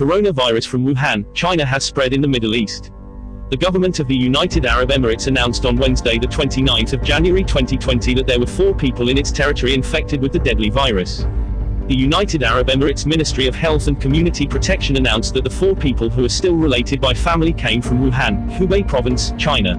coronavirus from Wuhan, China has spread in the Middle East. The government of the United Arab Emirates announced on Wednesday the 29th of January 2020 that there were four people in its territory infected with the deadly virus. The United Arab Emirates Ministry of Health and Community Protection announced that the four people who are still related by family came from Wuhan, Hubei Province, China.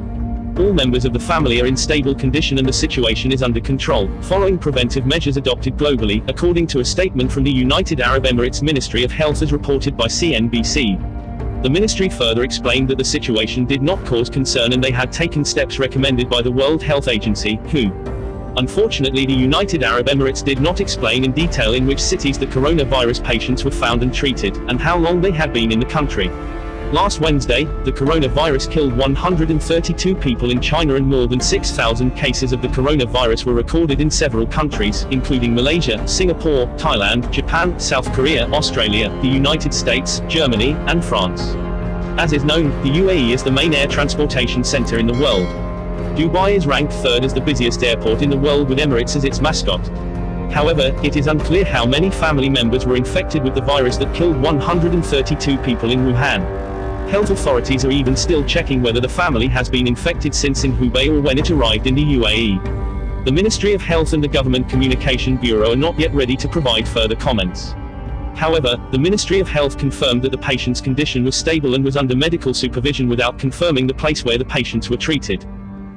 All members of the family are in stable condition and the situation is under control, following preventive measures adopted globally, according to a statement from the United Arab Emirates Ministry of Health as reported by CNBC. The ministry further explained that the situation did not cause concern and they had taken steps recommended by the World Health Agency, WHO. Unfortunately the United Arab Emirates did not explain in detail in which cities the coronavirus patients were found and treated, and how long they had been in the country. Last Wednesday, the coronavirus killed 132 people in China and more than 6,000 cases of the coronavirus were recorded in several countries, including Malaysia, Singapore, Thailand, Japan, South Korea, Australia, the United States, Germany, and France. As is known, the UAE is the main air transportation center in the world. Dubai is ranked third as the busiest airport in the world with Emirates as its mascot. However, it is unclear how many family members were infected with the virus that killed 132 people in Wuhan. Health authorities are even still checking whether the family has been infected since in Hubei or when it arrived in the UAE. The Ministry of Health and the Government Communication Bureau are not yet ready to provide further comments. However, the Ministry of Health confirmed that the patient's condition was stable and was under medical supervision without confirming the place where the patients were treated.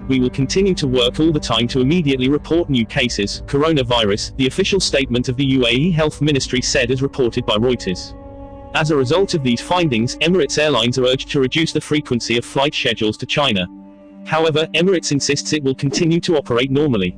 We will continue to work all the time to immediately report new cases, coronavirus, the official statement of the UAE Health Ministry said as reported by Reuters. As a result of these findings, Emirates Airlines are urged to reduce the frequency of flight schedules to China. However, Emirates insists it will continue to operate normally.